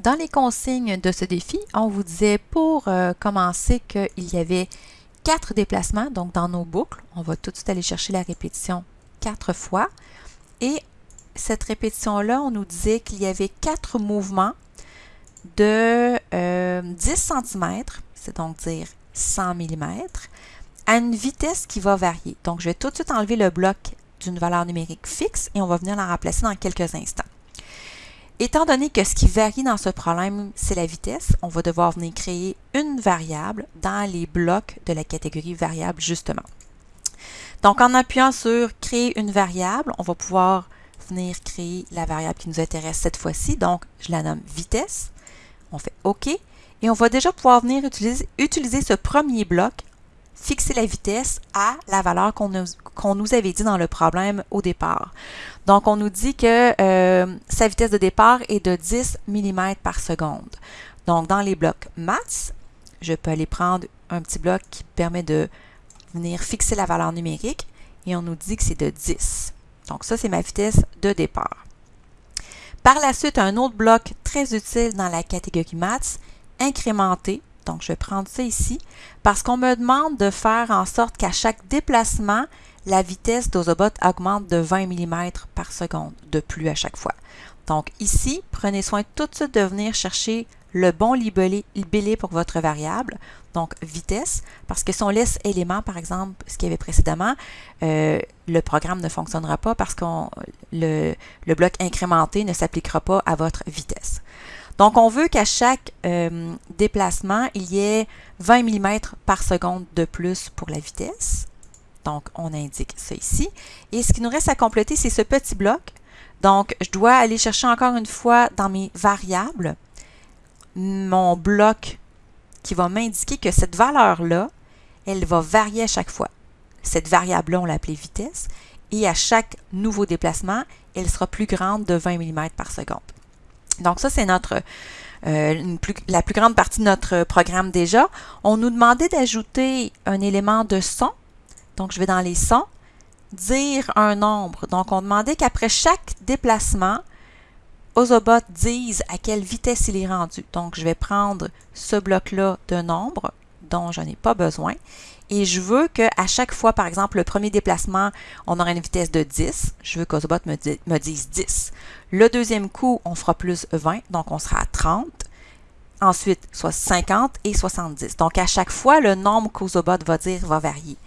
Dans les consignes de ce défi, on vous disait pour euh, commencer qu'il y avait quatre déplacements, donc dans nos boucles, on va tout de suite aller chercher la répétition quatre fois. Et cette répétition-là, on nous disait qu'il y avait quatre mouvements de 10 euh, cm, c'est donc dire 100 mm, à une vitesse qui va varier. Donc, je vais tout de suite enlever le bloc d'une valeur numérique fixe et on va venir la remplacer dans quelques instants. Étant donné que ce qui varie dans ce problème, c'est la vitesse, on va devoir venir créer une variable dans les blocs de la catégorie variable, justement. Donc, en appuyant sur « Créer une variable », on va pouvoir venir créer la variable qui nous intéresse cette fois-ci. Donc, je la nomme « vitesse ». On fait « OK ». Et on va déjà pouvoir venir utiliser, utiliser ce premier bloc fixer la vitesse à la valeur qu'on nous, avait dit dans le problème au départ. Donc, on nous dit que euh, sa vitesse de départ est de 10 mm par seconde. Donc, dans les blocs maths, je peux aller prendre un petit bloc qui permet de venir fixer la valeur numérique et on nous dit que c'est de 10. Donc, ça, c'est ma vitesse de départ. Par la suite, un autre bloc très utile dans la catégorie maths, incrémenter donc, je vais prendre ça ici parce qu'on me demande de faire en sorte qu'à chaque déplacement, la vitesse d'Ozobot augmente de 20 mm par seconde de plus à chaque fois. Donc ici, prenez soin tout de suite de venir chercher le bon libellé, pour votre variable, donc vitesse, parce que si on laisse élément, par exemple, ce qu'il y avait précédemment, euh, le programme ne fonctionnera pas parce que le, le bloc incrémenté ne s'appliquera pas à votre vitesse. Donc, on veut qu'à chaque euh, déplacement, il y ait 20 mm par seconde de plus pour la vitesse. Donc, on indique ça ici. Et ce qui nous reste à compléter, c'est ce petit bloc. Donc, je dois aller chercher encore une fois dans mes variables mon bloc qui va m'indiquer que cette valeur-là, elle va varier à chaque fois. Cette variable-là, on l'appelait vitesse. Et à chaque nouveau déplacement, elle sera plus grande de 20 mm par seconde. Donc ça, c'est euh, la plus grande partie de notre programme déjà. On nous demandait d'ajouter un élément de son. Donc, je vais dans les sons, dire un nombre. Donc, on demandait qu'après chaque déplacement, Ozobot dise à quelle vitesse il est rendu. Donc, je vais prendre ce bloc-là de nombre dont je n'ai pas besoin et je veux qu'à chaque fois, par exemple, le premier déplacement, on aura une vitesse de 10. Je veux qu'Ozobot me, me dise 10. Le deuxième coup, on fera plus 20, donc on sera à 30. Ensuite, soit 50 et 70. Donc, à chaque fois, le nombre qu'Ozobot va dire va varier.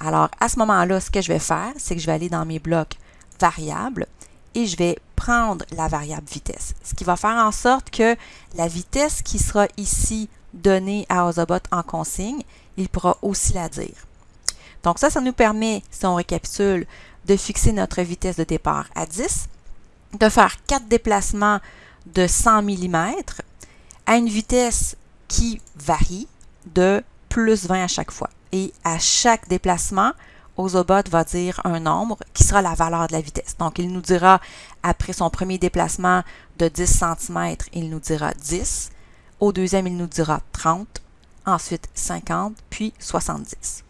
Alors, à ce moment-là, ce que je vais faire, c'est que je vais aller dans mes blocs variables et je vais prendre la variable vitesse. Ce qui va faire en sorte que la vitesse qui sera ici donnée à Ozobot en consigne, il pourra aussi la dire. Donc ça, ça nous permet, si on récapitule, de fixer notre vitesse de départ à 10, de faire 4 déplacements de 100 mm à une vitesse qui varie de plus 20 à chaque fois. Et à chaque déplacement, Ozobot va dire un nombre qui sera la valeur de la vitesse. Donc, il nous dira, après son premier déplacement de 10 cm, il nous dira 10. Au deuxième, il nous dira 30 ensuite 50, puis 70.